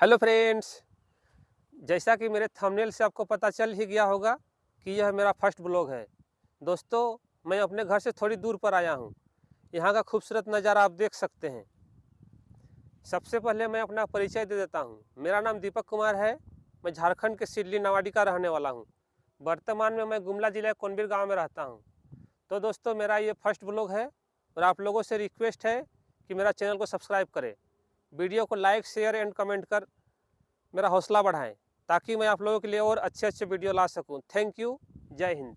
Hello friends, जैसा कि मेरे थंबनेल से आपको पता चल ही गया होगा कि यह मेरा फ़र्स्ट ब्लॉग है। दोस्तों, मैं अपने घर से थोड़ी दूर पर आया हूँ। यहाँ का खूबसूरत नज़ारा आप देख सकते हैं। सबसे पहले मैं अपना परिचय दे देता हूँ। मेरा नाम दीपक कुमार है। मैं झारखंड के सिडली नवाडी का रहने वाला हूँ। वर्तमान में मैं गुमला जिला कोनबीर गाँव में रहता हूँ। तो दोस्तों, मेरा ये फ़र्स्ट ब्लॉग है और आप लोगों से रिक्वेस्ट है कि मेरा चैनल को सब्सक्राइब करें। वीडियो को लाइक, शेयर एंड कमेंट कर मेरा हौसला बढ़ाएँ, ताकि मैं आप लोगों के लिए और अच्छे अच्छे वीडियो ला सकूँ। Thank you. जय हिंद।